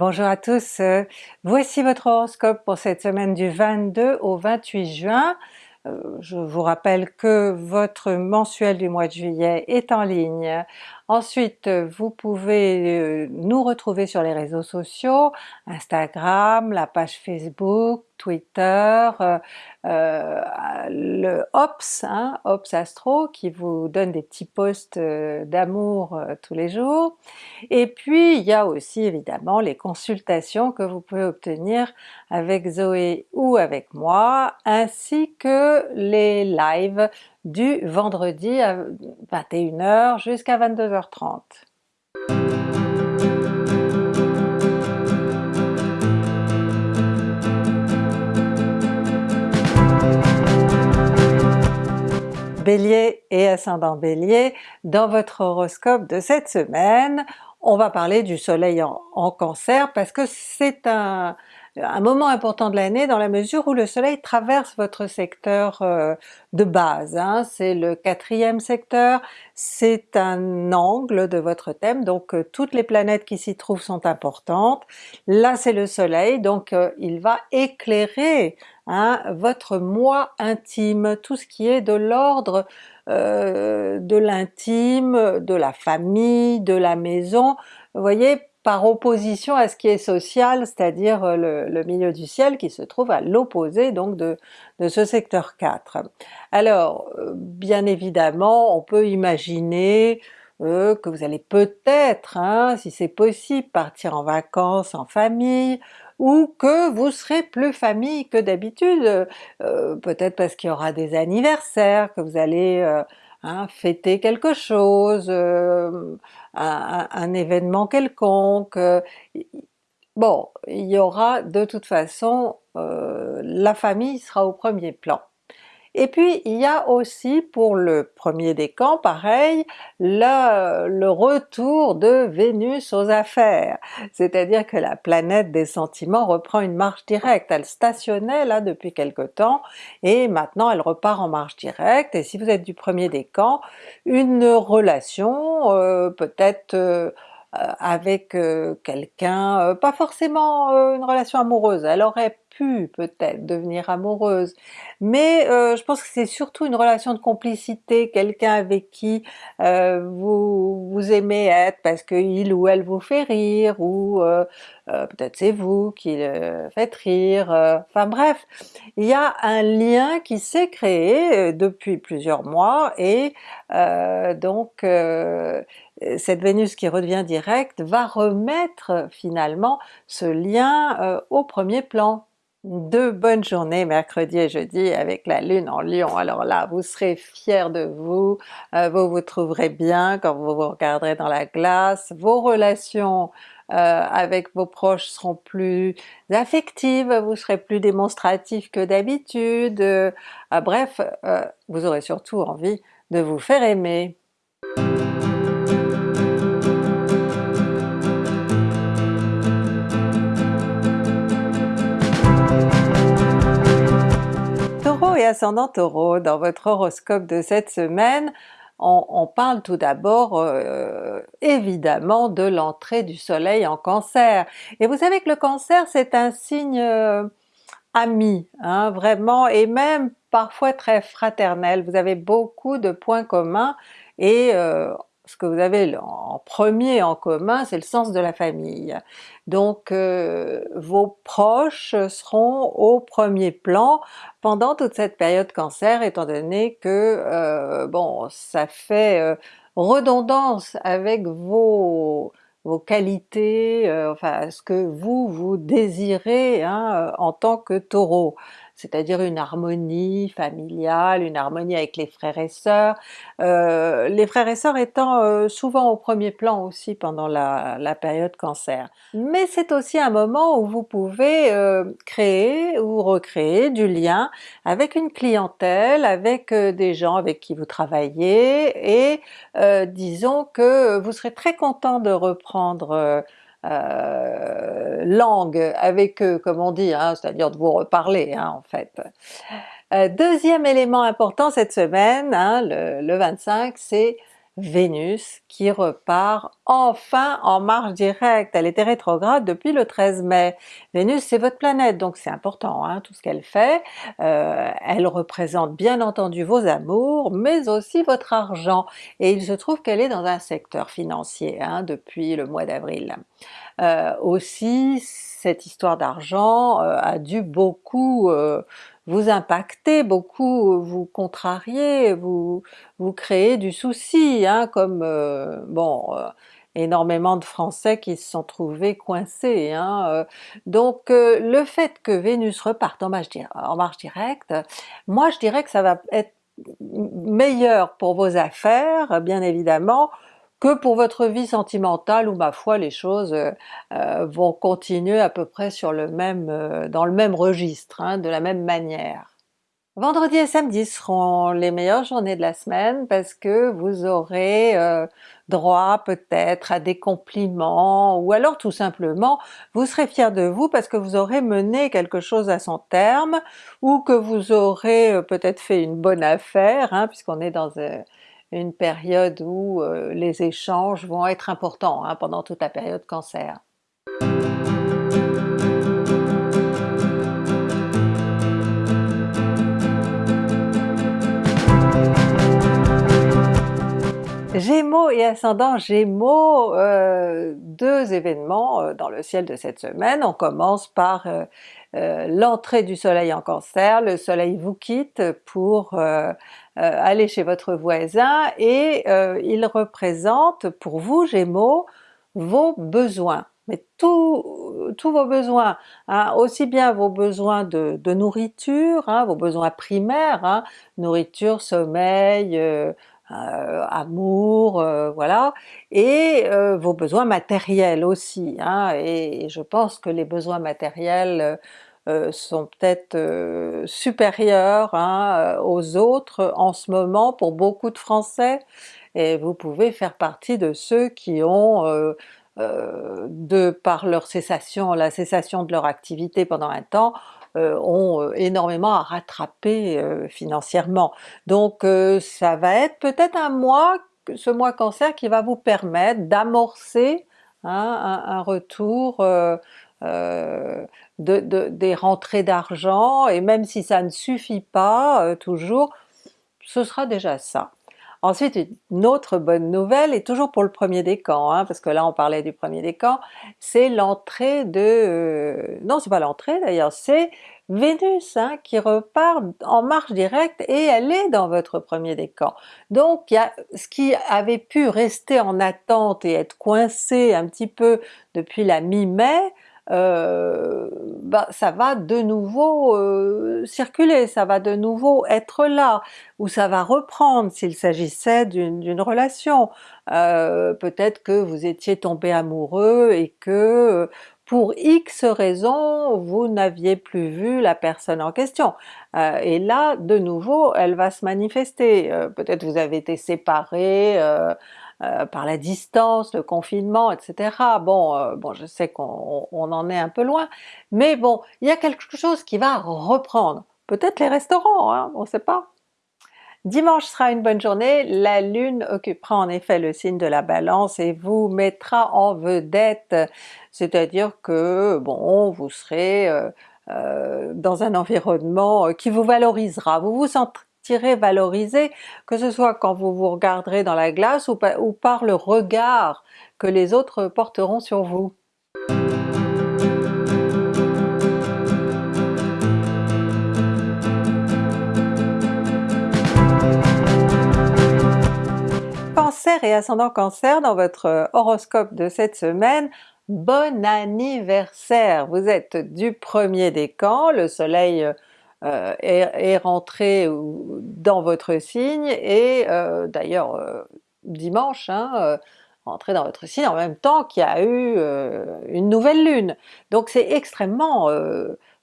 Bonjour à tous, euh, voici votre horoscope pour cette semaine du 22 au 28 juin. Euh, je vous rappelle que votre mensuel du mois de juillet est en ligne. Ensuite vous pouvez euh, nous retrouver sur les réseaux sociaux, Instagram, la page Facebook, Twitter, euh, euh, le Ops, hein, Ops Astro qui vous donne des petits posts euh, d'amour tous les jours. Et puis il y a aussi évidemment les consultations que vous pouvez obtenir avec Zoé ou avec moi, ainsi que les lives du vendredi à 21h jusqu'à 22h30. Bélier et ascendant Bélier, dans votre horoscope de cette semaine, on va parler du soleil en, cancer parce que c'est un, un moment important de l'année dans la mesure où le soleil traverse votre secteur euh, de base, hein. c'est le quatrième secteur, c'est un angle de votre thème, donc euh, toutes les planètes qui s'y trouvent sont importantes. Là c'est le soleil, donc euh, il va éclairer hein, votre moi intime, tout ce qui est de l'ordre de l'intime, de la famille, de la maison. Voyez, par opposition à ce qui est social, c'est-à-dire euh, le, milieu du ciel qui se trouve à l'opposé donc de, ce secteur 4. Alors euh, bien évidemment on peut imaginer euh, que vous allez peut-être, hein, si c'est possible, partir en vacances en famille, ou que vous serez plus famille que d'habitude, peut-être parce qu'il y aura des anniversaires, que vous allez Hein, fêter quelque chose, euh, un, événement quelconque, euh, bon, il y aura de toute façon, euh, la famille sera au premier plan. Et puis il y a aussi pour le premier décan, pareil, le, retour de Vénus aux affaires, c'est-à-dire que la planète des sentiments reprend une marche directe, elle stationnait là depuis quelque temps, et maintenant elle repart en marche directe, et si vous êtes du premier décan, une relation euh, peut-être euh, avec euh, quelqu'un, pas forcément une relation amoureuse, elle aurait peut-être devenir amoureuse, mais euh, je pense que c'est surtout une relation de complicité, quelqu'un avec qui euh, vous, vous aimez être parce que il ou elle vous fait rire, ou euh, peut-être c'est vous qui le faites rire, enfin bref, il y a un lien qui s'est créé depuis plusieurs mois et donc cette Vénus qui redevient directe va remettre finalement ce lien au premier plan deux bonnes journées mercredi et jeudi avec la lune en lion, alors là vous serez fiers de vous, euh, vous vous trouverez bien quand vous vous regarderez dans la glace, vos relations euh, avec vos proches seront plus affectives, vous serez plus démonstratif que d'habitude, euh, bref, vous aurez surtout envie de vous faire aimer. Ascendant Taureau, dans votre horoscope de cette semaine, on, parle tout d'abord euh, évidemment de l'entrée du soleil en Cancer. Et vous savez que le Cancer c'est un signe euh, ami, hein, vraiment, et même parfois très fraternel. Vous avez beaucoup de points communs et euh, ce que vous avez en premier en commun, c'est le sens de la famille. Donc euh, vos proches seront au premier plan pendant toute cette période Cancer, étant donné que euh, bon ça fait euh, redondance avec vos vos qualités, enfin ce que vous vous désirez hein, en tant que Taureau c'est-à-dire une harmonie familiale, une harmonie avec les frères et sœurs, euh, les frères et sœurs étant euh, souvent au premier plan aussi pendant la, période cancer. Mais c'est aussi un moment où vous pouvez euh, créer ou recréer du lien avec une clientèle, avec des gens avec qui vous travaillez, et disons que vous serez très content de reprendre euh, langue avec eux, comme on dit, hein, c'est-à-dire de vous reparler hein, en fait. Euh, deuxième élément important cette semaine, hein, le, le, 25, c'est Vénus qui repart enfin en marche directe, elle était rétrograde depuis le 13 mai. Vénus c'est votre planète donc c'est important hein, tout ce qu'elle fait, euh, elle représente bien entendu vos amours mais aussi votre argent et il se trouve qu'elle est dans un secteur financier hein, depuis le mois d'avril. Euh, aussi cette histoire d'argent euh, a dû beaucoup vous impacter, beaucoup vous contrarier, vous, vous créer du souci, hein, comme euh, bon euh, énormément de Français qui se sont trouvés coincés. Hein, euh. donc le fait que Vénus reparte en marche directe, moi je dirais que ça va être meilleur pour vos affaires, bien évidemment, que pour votre vie sentimentale où ma foi les choses euh, euh, vont continuer à peu près sur le même, euh, dans le même registre, hein, de la même manière. Vendredi et samedi seront les meilleures journées de la semaine parce que vous aurez droit peut-être à des compliments ou alors tout simplement vous serez fier de vous parce que vous aurez mené quelque chose à son terme ou que vous aurez peut-être fait une bonne affaire hein, puisqu'on est dans une période où euh, les échanges vont être importants hein, pendant toute la période Cancer. Gémeaux et ascendant Gémeaux, euh, deux événements euh, dans le ciel de cette semaine. On commence par l'entrée du soleil en Cancer, le soleil vous quitte pour euh, aller chez votre voisin et euh, il représente pour vous Gémeaux vos besoins, mais tous vos besoins, hein, aussi bien vos besoins de, nourriture, hein, vos besoins primaires, hein, nourriture, sommeil, euh, amour, voilà, et vos besoins matériels aussi, et, je pense que les besoins matériels euh, sont peut-être euh, supérieurs hein, euh, aux autres en ce moment pour beaucoup de Français, et vous pouvez faire partie de ceux qui ont, de par leur cessation, la cessation de leur activité pendant un temps, ont énormément à rattraper financièrement. Donc ça va être peut-être un mois, ce mois Cancer, qui va vous permettre d'amorcer hein, un, retour euh, de, des rentrées d'argent, et même si ça ne suffit pas euh, toujours, ce sera déjà ça. Ensuite, une autre bonne nouvelle, et toujours pour le premier décan, hein, parce que là on parlait du premier décan, c'est l'entrée de... Euh, non c'est pas l'entrée d'ailleurs, c'est Vénus hein, qui repart en marche directe et elle est dans votre premier décan. Donc y a ce qui avait pu rester en attente et être coincé un petit peu depuis la mi-mai, euh, bah, ça va de nouveau euh, circuler, ça va de nouveau être là, ou ça va reprendre s'il s'agissait d'une relation. Euh, peut-être que vous étiez tombé amoureux et que pour X raisons vous n'aviez plus vu la personne en question. et là de nouveau elle va se manifester, peut-être vous avez été séparés, euh, par la distance, le confinement, etc. Bon, euh, bon je sais qu'on en est un peu loin, mais bon, il y a quelque chose qui va reprendre. Peut-être les restaurants, hein, on ne sait pas. Dimanche sera une bonne journée, la Lune occupera en effet le signe de la Balance et vous mettra en vedette, c'est-à-dire que bon, vous serez euh, dans un environnement qui vous valorisera, vous vous sentirez valoriser, que ce soit quand vous vous regarderez dans la glace ou, ou par le regard que les autres porteront sur vous. Cancer et ascendant Cancer dans votre horoscope de cette semaine, bon anniversaire! Vous êtes du premier décan, le soleil euh, est, rentré dans votre signe et euh, d'ailleurs euh, dimanche, hein, dans votre signe en même temps qu'il y a eu une nouvelle lune. Donc c'est extrêmement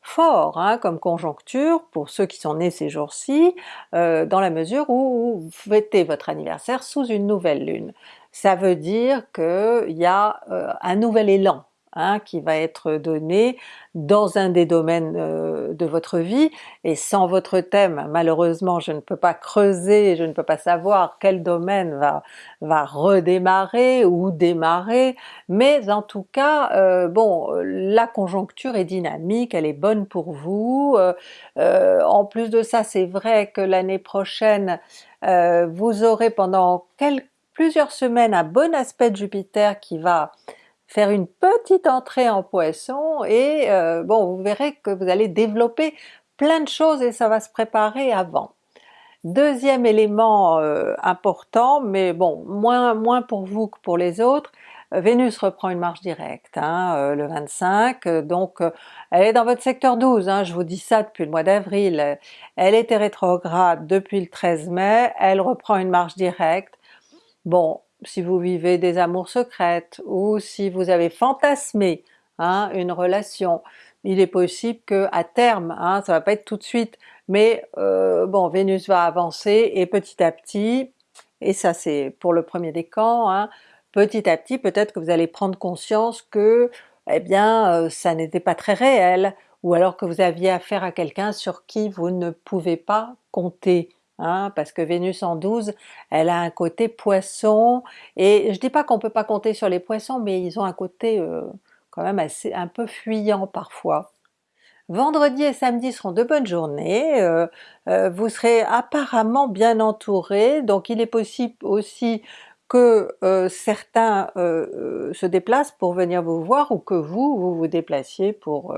fort hein, comme conjoncture pour ceux qui sont nés ces jours-ci, dans la mesure où vous fêtez votre anniversaire sous une nouvelle lune. Ça veut dire qu'il y a un nouvel élan hein, qui va être donné dans un des domaines euh, de votre vie, et sans votre thème malheureusement je ne peux pas creuser, je ne peux pas savoir quel domaine va, redémarrer ou démarrer, mais en tout cas euh, bon la conjoncture est dynamique, elle est bonne pour vous, euh, en plus de ça c'est vrai que l'année prochaine vous aurez pendant quelques plusieurs semaines un bon aspect de Jupiter qui va faire une petite entrée en Poisson et euh, bon vous verrez que vous allez développer plein de choses et ça va se préparer avant. Deuxième élément euh, important, mais bon moins, moins pour vous que pour les autres, euh, Vénus reprend une marche directe hein, le 25, donc elle est dans votre secteur 12, hein, je vous dis ça depuis le mois d'avril, elle était rétrograde depuis le 13 mai, elle reprend une marche directe, Bon, si vous vivez des amours secrètes ou si vous avez fantasmé hein, une relation, il est possible que à terme, hein, ça va pas être tout de suite, mais euh, bon Vénus va avancer et petit à petit, et ça c'est pour le premier décan, hein, petit à petit peut-être que vous allez prendre conscience que eh bien euh, ça n'était pas très réel, ou alors que vous aviez affaire à quelqu'un sur qui vous ne pouvez pas compter, Hein, parce que Vénus en 12, elle a un côté poisson, et je dis pas qu'on peut pas compter sur les poissons, mais ils ont un côté euh, quand même assez un peu fuyant parfois. Vendredi et samedi seront de bonnes journées, euh, euh, vous serez apparemment bien entouré, donc il est possible aussi que certains se déplacent pour venir vous voir ou que vous, vous vous déplaciez pour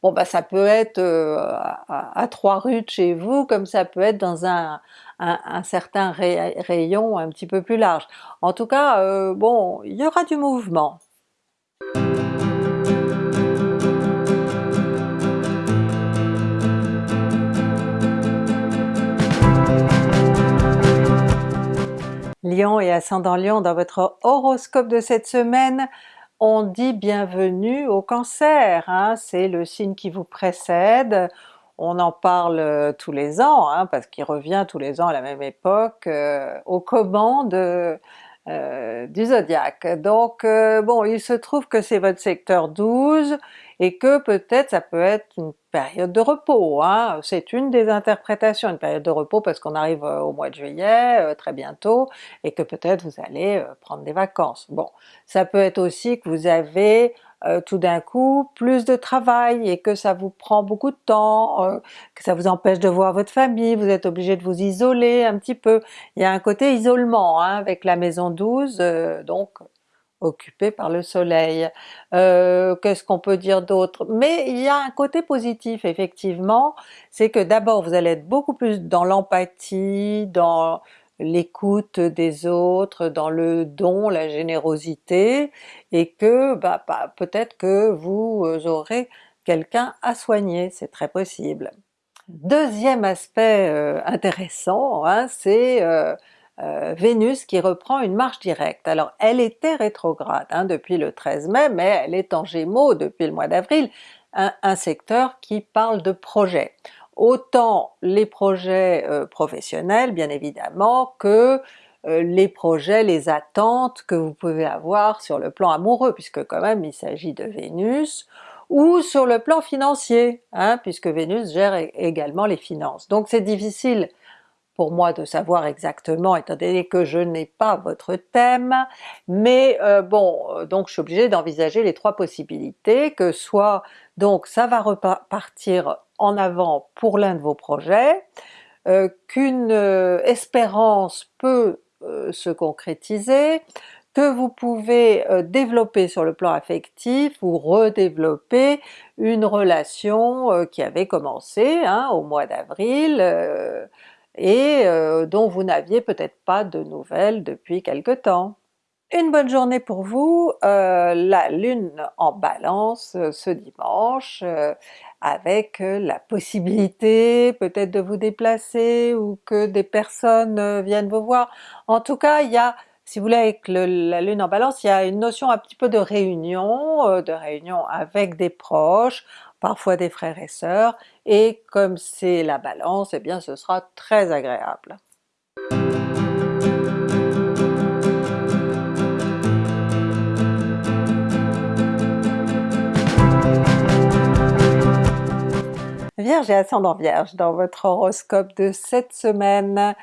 Bon bah ça peut être euh, à, trois rues de chez vous, comme ça peut être dans un, certain rayon un petit peu plus large. En tout cas, euh, bon, il y aura du mouvement. Lion et ascendant Lion dans votre horoscope de cette semaine, on dit bienvenue au Cancer, hein, c'est le signe qui vous précède, on en parle euh, tous les ans, hein, parce qu'il revient tous les ans à la même époque euh, aux commandes euh, du zodiaque. Donc bon, il se trouve que c'est votre secteur 12, et que peut-être ça peut être une période de repos, hein. c'est une des interprétations, une période de repos parce qu'on arrive euh, au mois de juillet euh, très bientôt, et que peut-être vous allez euh, prendre des vacances. Bon, ça peut être aussi que vous avez tout d'un coup plus de travail et que ça vous prend beaucoup de temps, que ça vous empêche de voir votre famille, vous êtes obligé de vous isoler un petit peu. Il y a un côté isolement hein, avec la maison 12, donc occupé par le soleil. Euh, qu'est-ce qu'on peut dire d'autre? Mais il y a un côté positif effectivement, c'est que d'abord vous allez être beaucoup plus dans l'empathie, dans l'écoute des autres, dans le don, la générosité, et que bah, peut-être que vous aurez quelqu'un à soigner, c'est très possible. Deuxième aspect euh, intéressant, hein, c'est euh, euh, Vénus qui reprend une marche directe. Alors elle était rétrograde hein, depuis le 13 mai, mais elle est en Gémeaux depuis le mois d'avril, un, secteur qui parle de projets. Autant les projets euh, professionnels bien évidemment que euh, les projets, les attentes que vous pouvez avoir sur le plan amoureux, puisque quand même il s'agit de Vénus, ou sur le plan financier, hein, puisque Vénus gère également les finances. Donc c'est difficile pour moi de savoir exactement étant donné que je n'ai pas votre thème, mais euh, bon, donc je suis obligée d'envisager les trois possibilités, que soit donc ça va repartir en avant pour l'un de vos projets, euh, qu'une espérance peut se concrétiser, que vous pouvez développer sur le plan affectif ou redévelopper une relation qui avait commencé hein, au mois d'avril, et euh, dont vous n'aviez peut-être pas de nouvelles depuis quelque temps. Une bonne journée pour vous, euh, la Lune en Balance euh, ce dimanche, avec la possibilité peut-être de vous déplacer ou que des personnes viennent vous voir. En tout cas, il y a, si vous voulez avec la Lune en Balance, il y a une notion un petit peu de réunion, de réunion avec des proches, parfois des frères et sœurs, et comme c'est la Balance, eh bien ce sera très agréable. Vierge et ascendant Vierge, dans votre horoscope de cette semaine,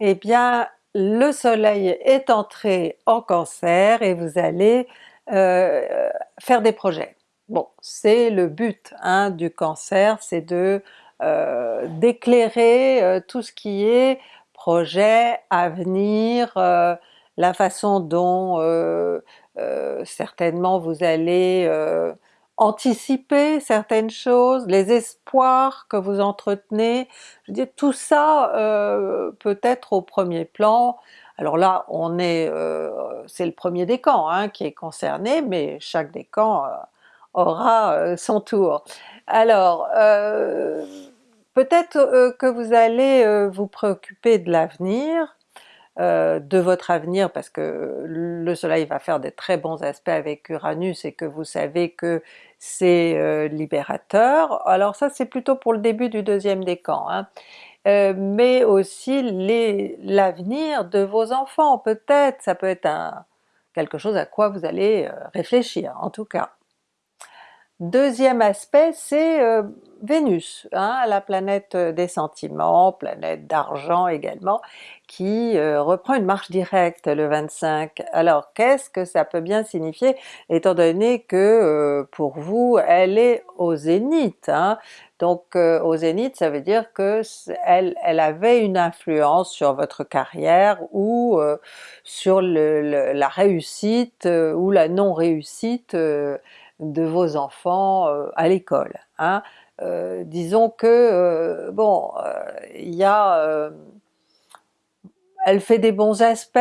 eh bien le soleil est entré en Cancer et vous allez euh, faire des projets. Bon, c'est le but hein, du Cancer, c'est de euh, d'éclairer euh, tout ce qui est projet, avenir, la façon dont certainement vous allez anticiper certaines choses, les espoirs que vous entretenez, je dis tout ça euh, peut être au premier plan. Alors là on est, euh, c'est le premier décan hein, qui est concerné, mais chaque décan euh, aura son tour. Alors peut-être que vous allez vous préoccuper de l'avenir, euh, de votre avenir parce que le soleil va faire des très bons aspects avec Uranus et que vous savez que c'est euh, libérateur, alors ça c'est plutôt pour le début du deuxième décan, hein. euh, mais aussi l'avenir de vos enfants peut-être, ça peut être quelque chose à quoi vous allez réfléchir en tout cas. Deuxième aspect, c'est euh, Vénus, hein, la planète des sentiments, planète d'argent également, qui euh, reprend une marche directe le 25. Alors qu'est-ce que ça peut bien signifier étant donné que euh, pour vous elle est au zénith, hein? donc au zénith ça veut dire que elle, avait une influence sur votre carrière ou sur la réussite ou la non-réussite de vos enfants euh, à l'école. Hein. Euh, disons que, euh, bon, il y a... elle fait des bons aspects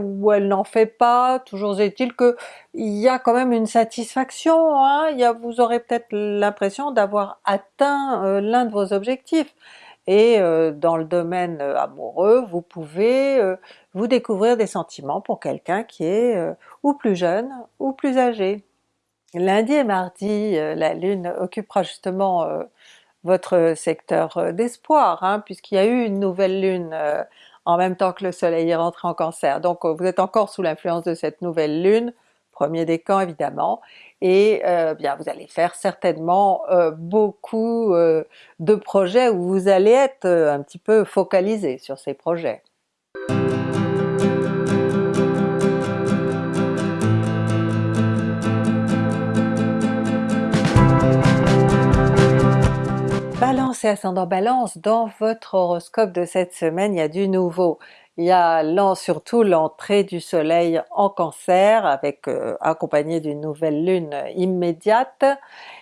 ou elle n'en fait pas, toujours est-il que il y a quand même une satisfaction, hein. y a, vous aurez peut-être l'impression d'avoir atteint l'un de vos objectifs. Et dans le domaine amoureux, vous pouvez vous découvrir des sentiments pour quelqu'un qui est ou plus jeune ou plus âgé. Lundi et mardi, euh, la Lune occupera justement euh, votre secteur euh, d'espoir, hein, puisqu'il y a eu une nouvelle Lune en même temps que le Soleil est rentré en Cancer. Donc vous êtes encore sous l'influence de cette nouvelle Lune, premier décan évidemment, et bien vous allez faire certainement beaucoup de projets où vous allez être un petit peu focalisé sur ces projets. Et ascendant Balance, dans votre horoscope de cette semaine, il y a du nouveau. Il y a surtout l'entrée du soleil en Cancer, euh, accompagné d'une nouvelle lune immédiate,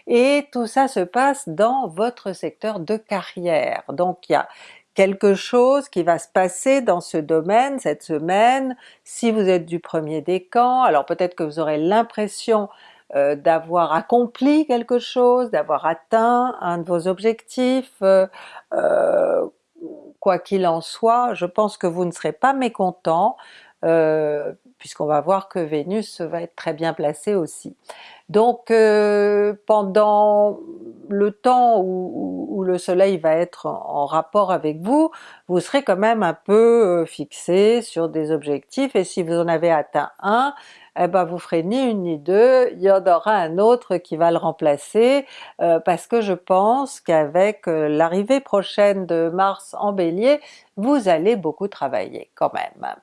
et tout ça se passe dans votre secteur de carrière. Donc il y a quelque chose qui va se passer dans ce domaine cette semaine, si vous êtes du premier décan, alors peut-être que vous aurez l'impression euh, d'avoir accompli quelque chose, d'avoir atteint un de vos objectifs, euh, euh, quoi qu'il en soit, je pense que vous ne serez pas mécontent, puisqu'on va voir que Vénus va être très bien placée aussi. Donc pendant le temps où, le soleil va être en, rapport avec vous, vous serez quand même un peu fixé sur des objectifs, et si vous en avez atteint un, eh ben vous ferez ni une ni deux, il y en aura un autre qui va le remplacer, euh, parce que je pense qu'avec euh, l'arrivée prochaine de Mars en Bélier, vous allez beaucoup travailler quand même.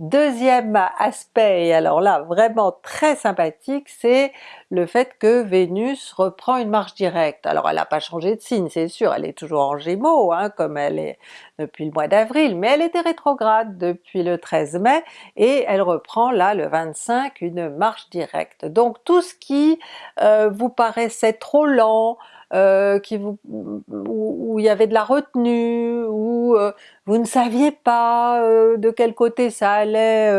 Deuxième aspect, alors là vraiment très sympathique, c'est le fait que Vénus reprend une marche directe. Alors elle n'a pas changé de signe c'est sûr, elle est toujours en Gémeaux hein, comme elle est depuis le mois d'avril, mais elle était rétrograde depuis le 13 mai et elle reprend là le 25 une marche directe. Donc tout ce qui euh, vous paraissait trop lent, euh, qui vous, où, il y avait de la retenue, où euh, vous ne saviez pas euh, de quel côté ça allait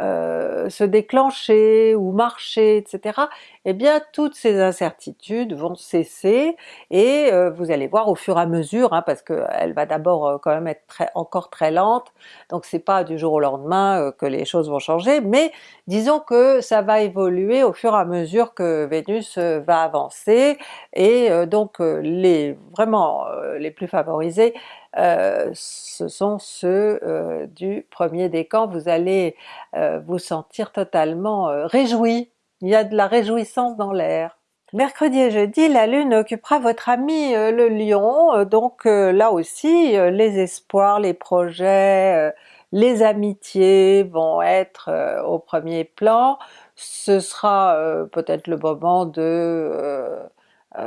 euh, se déclencher ou marcher, etc. Eh bien toutes ces incertitudes vont cesser et euh, vous allez voir au fur et à mesure, hein, parce qu'elle va d'abord euh, quand même être encore très lente, donc c'est pas du jour au lendemain que les choses vont changer, mais disons que ça va évoluer au fur et à mesure que Vénus va avancer, et donc les vraiment les plus favorisés euh, ce sont ceux euh, du premier décan, vous allez euh, vous sentir totalement réjoui, il y a de la réjouissance dans l'air. Mercredi et jeudi, la Lune occupera votre ami euh, le Lion, euh, donc euh, là aussi les espoirs, les projets, les amitiés vont être au premier plan. Ce sera peut-être le moment de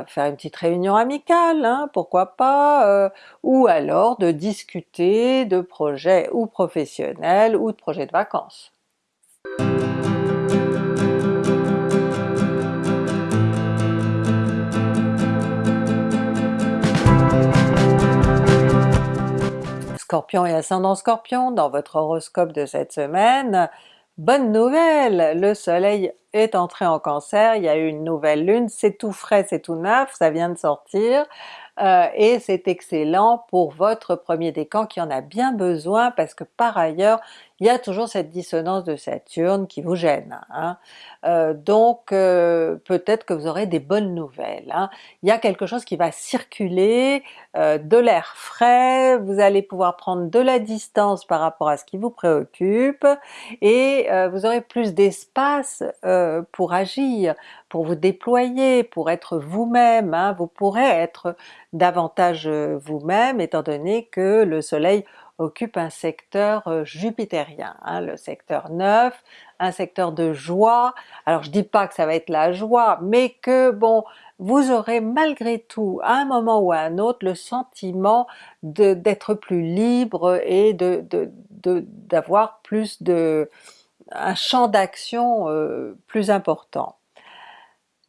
faire une petite réunion amicale, hein, pourquoi pas, ou alors de discuter de projets ou professionnels ou de projets de vacances. Scorpion et ascendant Scorpion, dans votre horoscope de cette semaine, bonne nouvelle! Le soleil est entré en Cancer, il y a eu une nouvelle lune, c'est tout frais, c'est tout neuf, ça vient de sortir, euh, et c'est excellent pour votre premier décan qui en a bien besoin parce que par ailleurs il y a toujours cette dissonance de Saturne qui vous gêne. Hein. Euh, donc euh, peut-être que vous aurez des bonnes nouvelles. Hein. Il y a quelque chose qui va circuler, de l'air frais, vous allez pouvoir prendre de la distance par rapport à ce qui vous préoccupe, et vous aurez plus d'espace pour agir, pour vous déployer, pour être vous-même, hein. vous pourrez être davantage euh, vous-même étant donné que le soleil occupe un secteur euh, jupitérien, hein, le secteur 9, un secteur de joie. Alors je dis pas que ça va être la joie, mais que bon, vous aurez malgré tout, à un moment ou à un autre, le sentiment d'être plus libre et d'avoir plus de un champ d'action euh, plus important.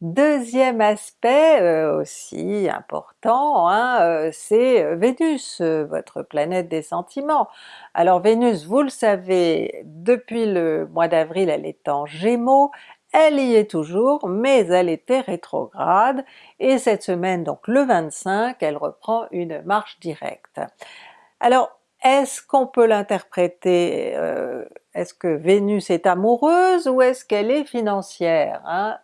Deuxième aspect euh, aussi important, hein, euh, c'est Vénus, votre planète des sentiments. Alors Vénus, vous le savez, depuis le mois d'avril elle est en Gémeaux, elle y est toujours, mais elle était rétrograde, et cette semaine, donc le 25, elle reprend une marche directe. Alors est-ce qu'on peut l'interpréter, euh, est-ce que Vénus est amoureuse ou est-ce qu'elle est financière? Hein?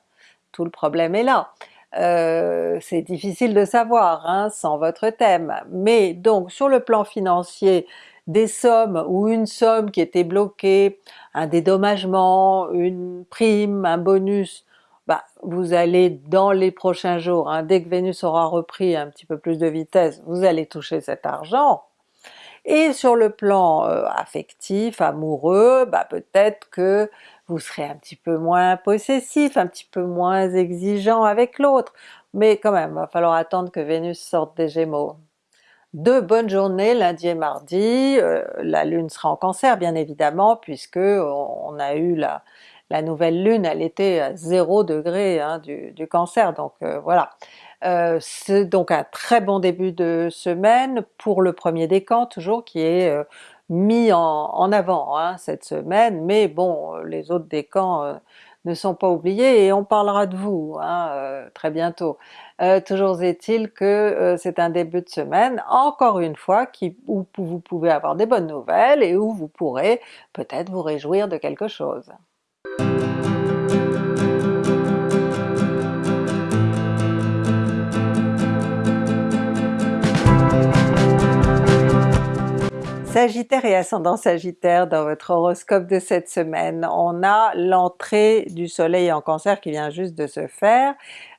Tout le problème est là. Euh, c'est difficile de savoir hein, sans votre thème, mais donc sur le plan financier, des sommes ou une somme qui était bloquée, un dédommagement, une prime, un bonus, bah, vous allez dans les prochains jours, hein, dès que Vénus aura repris un petit peu plus de vitesse, vous allez toucher cet argent, et sur le plan euh, affectif, amoureux, bah peut-être que vous serez un petit peu moins possessif, un petit peu moins exigeant avec l'autre, mais quand même, va falloir attendre que Vénus sorte des Gémeaux. Deux bonnes journées lundi et mardi, euh, la Lune sera en Cancer bien évidemment puisque on, a eu la, la, nouvelle Lune, elle était à 0 degré hein, du, du, Cancer, donc euh, voilà. Euh, c'est donc un très bon début de semaine pour le premier décan toujours qui est euh, mis en, avant hein, cette semaine, mais bon les autres décans euh, ne sont pas oubliés et on parlera de vous hein, très bientôt. toujours est-il que c'est un début de semaine, encore une fois, où vous pouvez avoir des bonnes nouvelles et où vous pourrez peut-être vous réjouir de quelque chose. Sagittaire et ascendant Sagittaire dans votre horoscope de cette semaine, on a l'entrée du soleil en Cancer qui vient juste de se faire,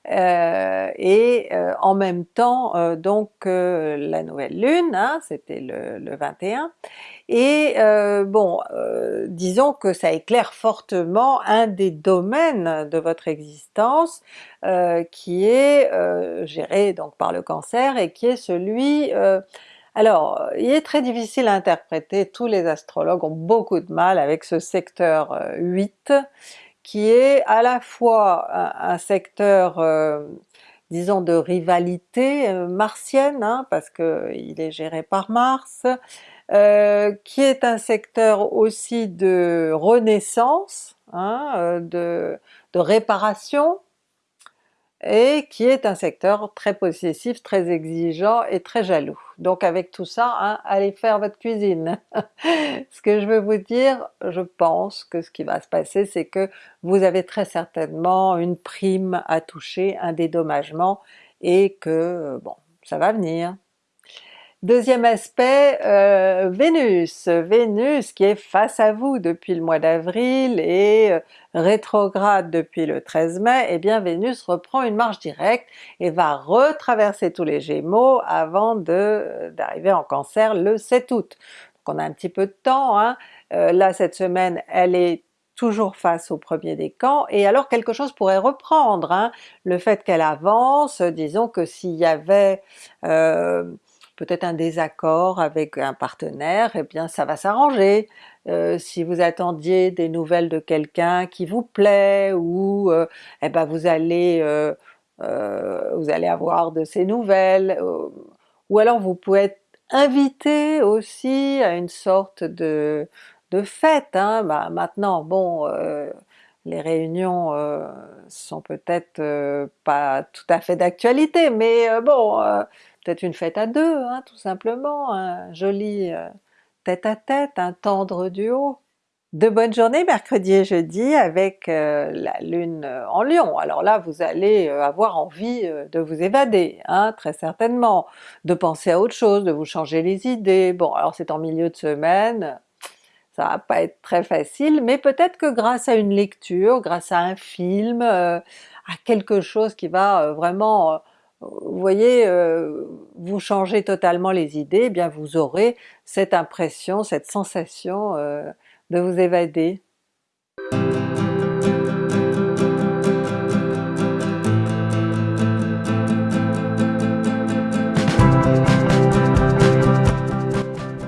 euh, et euh, en même temps euh, donc la nouvelle lune, hein, c'était le, le, 21, et bon, disons que ça éclaire fortement un des domaines de votre existence qui est géré donc par le Cancer et qui est celui alors, il est très difficile à interpréter, tous les astrologues ont beaucoup de mal avec ce secteur 8, euh, qui est à la fois un, secteur euh, disons de rivalité euh, martienne, hein, parce qu'il est géré par Mars, qui est un secteur aussi de renaissance, hein, de réparation, et qui est un secteur très possessif, très exigeant et très jaloux. Donc avec tout ça, hein, allez faire votre cuisine! ce que je veux vous dire, je pense que ce qui va se passer c'est que vous avez très certainement une prime à toucher, un dédommagement, et que bon, ça va venir. Deuxième aspect, euh, Vénus. Vénus qui est face à vous depuis le mois d'avril et euh, rétrograde depuis le 13 mai, eh bien Vénus reprend une marche directe et va retraverser tous les Gémeaux avant d'arriver en Cancer le 7 août. Donc on a un petit peu de temps, hein. Euh, là cette semaine elle est toujours face au premier décan, et alors quelque chose pourrait reprendre, hein. le fait qu'elle avance, disons que s'il y avait peut-être un désaccord avec un partenaire, eh bien ça va s'arranger. Euh, si vous attendiez des nouvelles de quelqu'un qui vous plaît, ou euh, eh ben vous allez euh, vous allez avoir de ces nouvelles, ou alors vous pouvez être invité aussi à une sorte de, de fête. Hein. Bah, maintenant, bon, les réunions sont peut-être pas tout à fait d'actualité, mais bon, une fête à deux, hein, tout simplement, un joli euh, tête-à-tête, un tendre duo. De bonnes journées mercredi et jeudi avec euh, la lune euh, en lion. Alors là vous allez avoir envie de vous évader, hein, très certainement, de penser à autre chose, de vous changer les idées. Bon alors c'est en milieu de semaine, ça va pas être très facile, mais peut-être que grâce à une lecture, grâce à un film, à quelque chose qui va vraiment vous voyez, euh, vous changez totalement les idées, eh bien vous aurez cette impression, cette sensation euh, de vous évader.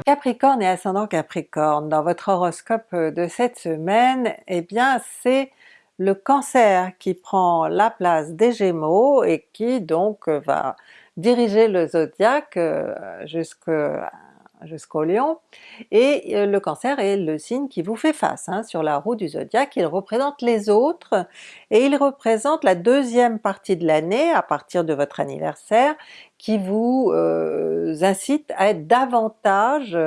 Capricorne et ascendant Capricorne, dans votre horoscope de cette semaine, eh bien c'est le Cancer qui prend la place des Gémeaux et qui donc va diriger le zodiaque euh, jusqu'au Lion, et euh, le Cancer est le signe qui vous fait face hein, sur la roue du zodiaque, il représente les autres, et il représente la deuxième partie de l'année à partir de votre anniversaire, qui vous euh, incite à être davantage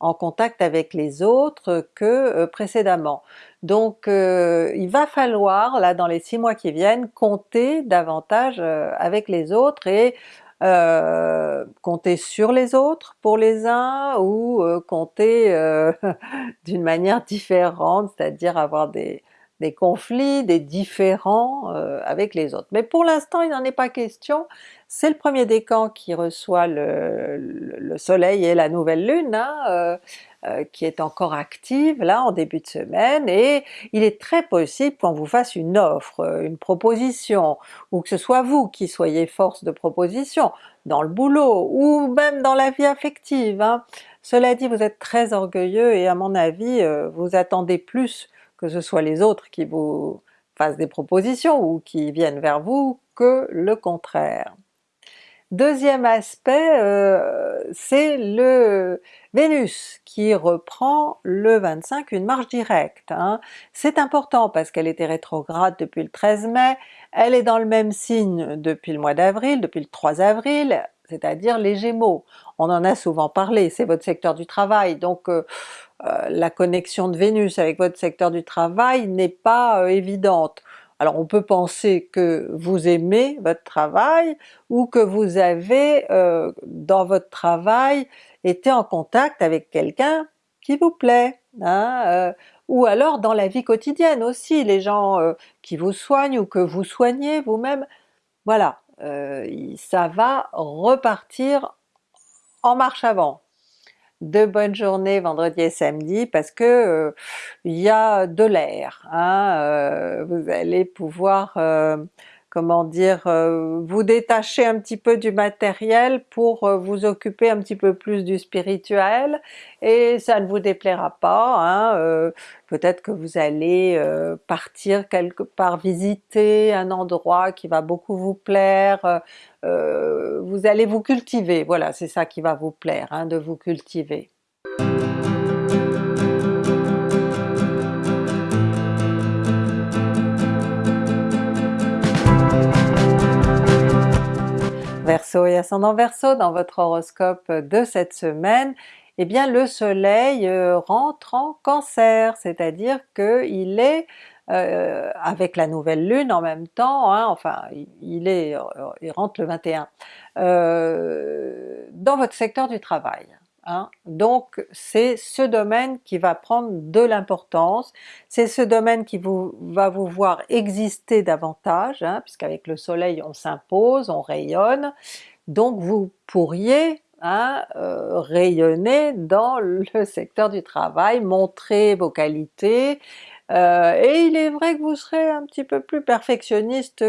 en contact avec les autres que précédemment. Donc euh, il va falloir là dans les six mois qui viennent compter davantage euh, avec les autres et euh, compter sur les autres pour les uns ou compter d'une manière différente, c'est-à-dire avoir des, des conflits, des différends avec les autres. Mais pour l'instant il n'en est pas question, c'est le premier décan qui reçoit le, le, soleil et la nouvelle lune, hein, euh, qui est encore active là en début de semaine, et il est très possible qu'on vous fasse une offre, euh, une proposition, ou que ce soit vous qui soyez force de proposition, dans le boulot, ou même dans la vie affective. Hein. Cela dit, vous êtes très orgueilleux et à mon avis, euh, vous attendez plus que ce soit les autres qui vous fassent des propositions ou qui viennent vers vous que le contraire. Deuxième aspect, euh, c'est le Vénus qui reprend le 25 une marche directe. Hein. C'est important parce qu'elle était rétrograde depuis le 13 mai, elle est dans le même signe depuis le mois d'avril, depuis le 3 avril, c'est-à-dire les Gémeaux. On en a souvent parlé, c'est votre secteur du travail, donc euh, euh, la connexion de Vénus avec votre secteur du travail n'est pas évidente. Alors on peut penser que vous aimez votre travail ou que vous avez euh, dans votre travail été en contact avec quelqu'un qui vous plaît, hein, euh, ou alors dans la vie quotidienne aussi, les gens euh, qui vous soignent ou que vous soignez vous-même, voilà, ça va repartir en marche avant. De bonnes journées vendredi et samedi parce que euh, il y a de l'air, hein, euh, vous allez pouvoir euh, comment dire, euh, vous détacher un petit peu du matériel pour euh, vous occuper un petit peu plus du spirituel, et ça ne vous déplaira pas, hein, euh, peut-être que vous allez partir quelque part visiter un endroit qui va beaucoup vous plaire, vous allez vous cultiver, voilà c'est ça qui va vous plaire, hein, de vous cultiver. Verseau et ascendant Verseau, dans votre horoscope de cette semaine, eh bien le soleil euh, rentre en cancer, c'est-à-dire qu'il est euh, avec la nouvelle lune en même temps, hein, enfin il, est, il rentre le 21, euh, dans votre secteur du travail. Hein. Donc c'est ce domaine qui va prendre de l'importance, c'est ce domaine qui vous, va vous voir exister davantage, hein, puisqu'avec le soleil on s'impose, on rayonne, donc vous pourriez hein, euh, rayonner dans le secteur du travail, montrer vos qualités, euh, et il est vrai que vous serez un petit peu plus perfectionniste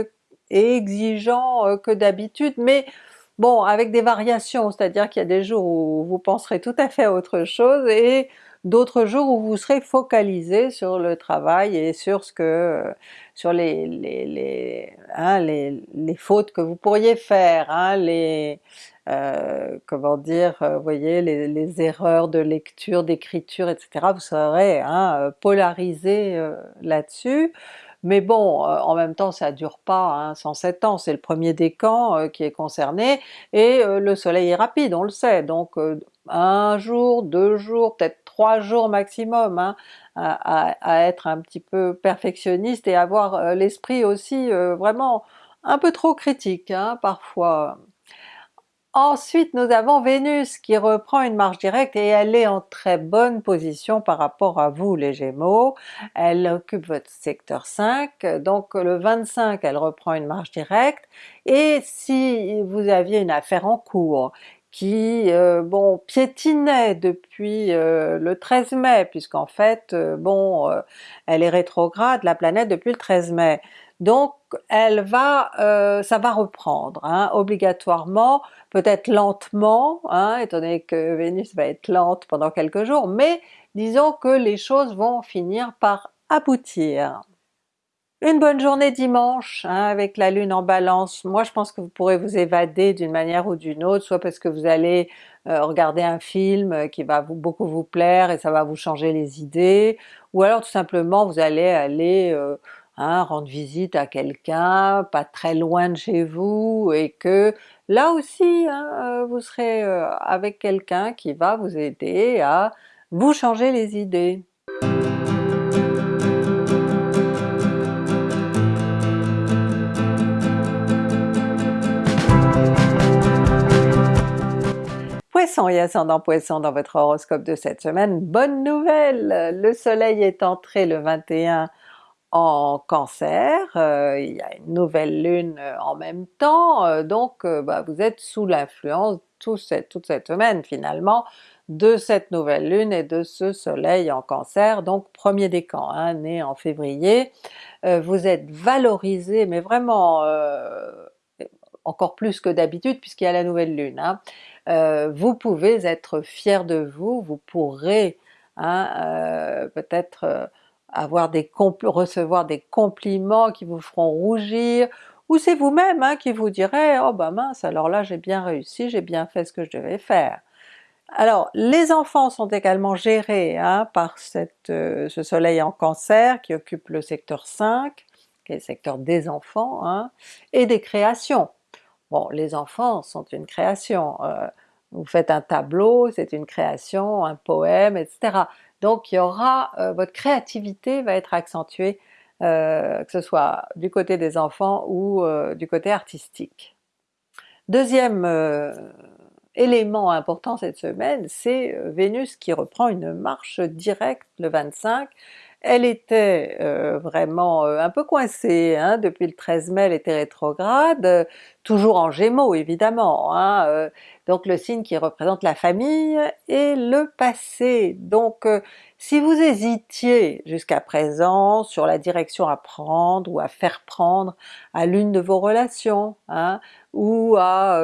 et exigeant euh, que d'habitude, mais bon avec des variations, c'est-à-dire qu'il y a des jours où vous penserez tout à fait à autre chose et d'autres jours où vous serez focalisé sur le travail et sur ce que sur les les, les, hein, les, les fautes que vous pourriez faire, hein, les euh, comment dire, euh, vous voyez, les, erreurs de lecture, d'écriture, etc. Vous serez hein, polarisé euh, là-dessus. Mais bon, euh, en même temps ça dure pas hein, 107 ans, c'est le premier décan euh, qui est concerné, et euh, le soleil est rapide, on le sait, donc un jour, deux jours, peut-être trois jours maximum hein, à, à, être un petit peu perfectionniste et avoir l'esprit aussi vraiment un peu trop critique hein, parfois. Ensuite nous avons Vénus qui reprend une marche directe et elle est en très bonne position par rapport à vous les Gémeaux, elle occupe votre secteur 5, donc le 25 elle reprend une marche directe, et si vous aviez une affaire en cours qui euh, bon piétinait depuis euh, le 13 mai, puisqu'en fait euh, bon elle est rétrograde la planète depuis le 13 mai, elle va, ça va reprendre hein, obligatoirement, peut-être lentement, hein, étant que Vénus va être lente pendant quelques jours, mais disons que les choses vont finir par aboutir. Une bonne journée dimanche hein, avec la lune en balance, moi je pense que vous pourrez vous évader d'une manière ou d'une autre, soit parce que vous allez euh, regarder un film qui va beaucoup vous plaire et ça va vous changer les idées, ou alors tout simplement vous allez aller euh, hein, rendre visite à quelqu'un pas très loin de chez vous et que là aussi hein, euh, vous serez avec quelqu'un qui va vous aider à vous changer les idées. Poisson et ascendant Poisson dans votre horoscope de cette semaine, bonne nouvelle! Le soleil est entré le 21 en Cancer, euh, il y a une nouvelle lune euh, en même temps, euh, donc bah, vous êtes sous l'influence toute cette, toute cette semaine finalement de cette nouvelle lune et de ce soleil en Cancer, donc premier décan, hein, né en février. vous êtes valorisé, mais vraiment encore plus que d'habitude puisqu'il y a la nouvelle lune. Hein. Vous pouvez être fier de vous, vous pourrez hein, peut-être avoir des recevoir des compliments qui vous feront rougir, ou c'est vous-même hein, qui vous direz « oh bah mince, alors là j'ai bien réussi, j'ai bien fait ce que je devais faire ». Alors les enfants sont également gérés hein, par cette, ce soleil en Cancer qui occupe le secteur 5, qui est le secteur des enfants, hein, et des créations. Bon, les enfants sont une création, euh, vous faites un tableau, c'est une création, un poème, etc. Donc il y aura, euh, votre créativité va être accentuée, euh, que ce soit du côté des enfants ou du côté artistique. Deuxième élément important cette semaine, c'est Vénus qui reprend une marche directe le 25, elle était euh, vraiment euh, un peu coincée, hein, depuis le 13 mai elle était rétrograde, euh, toujours en Gémeaux évidemment, hein, donc le signe qui représente la famille et le passé. Donc si vous hésitiez jusqu'à présent sur la direction à prendre ou à faire prendre à l'une de vos relations, hein, ou à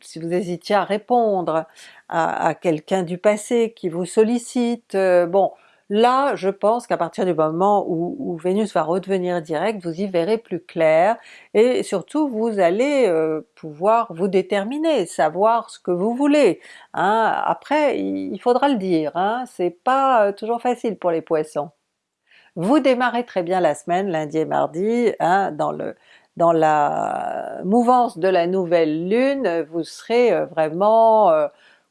si vous hésitiez à répondre à, à quelqu'un du passé qui vous sollicite, bon Là, je pense qu'à partir du moment où, Vénus va redevenir direct, vous y verrez plus clair, et surtout vous allez euh, pouvoir vous déterminer, savoir ce que vous voulez. Hein. Après, il faudra le dire, hein, c'est pas euh, toujours facile pour les Poissons. Vous démarrez très bien la semaine, lundi et mardi, hein, dans le dans la mouvance de la nouvelle lune, vous serez euh, vraiment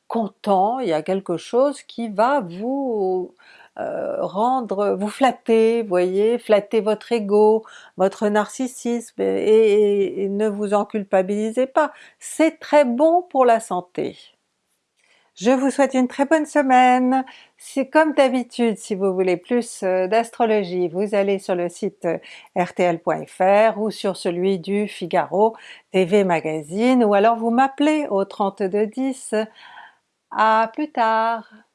content, il y a quelque chose qui va vous rendre, vous flatter, voyez, flatter votre ego, votre narcissisme et ne vous en culpabilisez pas, c'est très bon pour la santé. Je vous souhaite une très bonne semaine. C'est comme d'habitude, si vous voulez plus euh, d'astrologie, vous allez sur le site euh, rtl.fr ou sur celui du Figaro TV Magazine ou alors vous m'appelez au 3210. À plus tard!